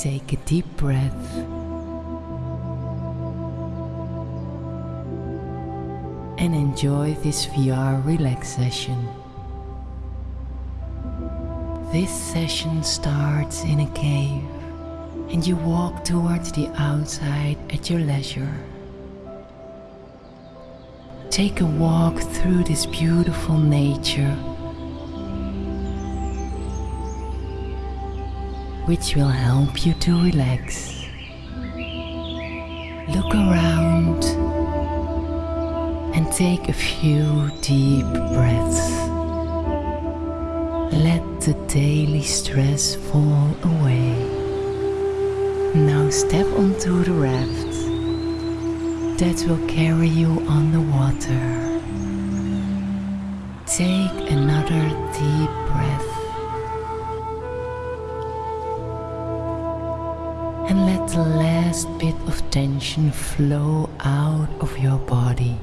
take a deep breath. And enjoy this VR relax session. This session starts in a cave and you walk towards the outside at your leisure. Take a walk through this beautiful nature which will help you to relax. Look around and take a few deep breaths. Let the daily stress fall away. Now step onto the raft that will carry you on the water. Take another deep breath and let the last bit of tension flow out of your body.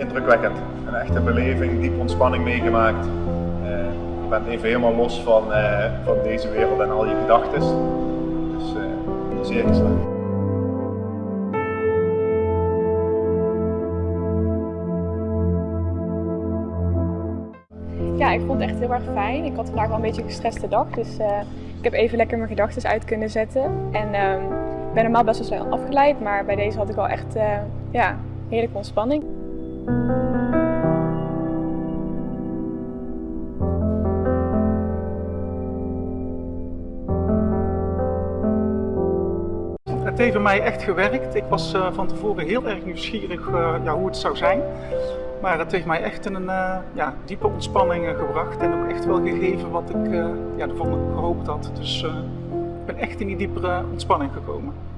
Indrukwekkend. Een echte beleving, diep ontspanning meegemaakt. Uh, je bent even helemaal los van, uh, van deze wereld en al je gedachten. Dus uh, zeer geslaagd. Ja, ik vond het echt heel erg fijn. Ik had vandaag wel een beetje een gestreste dag, dus ik heb even lekker mijn gedachten uit kunnen zetten. En ehm, ik ben normaal best wel snel afgeleid, maar bij deze had ik wel echt ja, heerlijke ontspanning. Het heeft bij mij echt gewerkt. Ik was uh, van tevoren heel erg nieuwsgierig uh, ja, hoe het zou zijn. Maar het heeft mij echt in een uh, ja, diepe ontspanning gebracht en ook echt wel gegeven wat ik ja, ervan gehoopt had. Dus ik ben echt in die diepere ontspanning gekomen.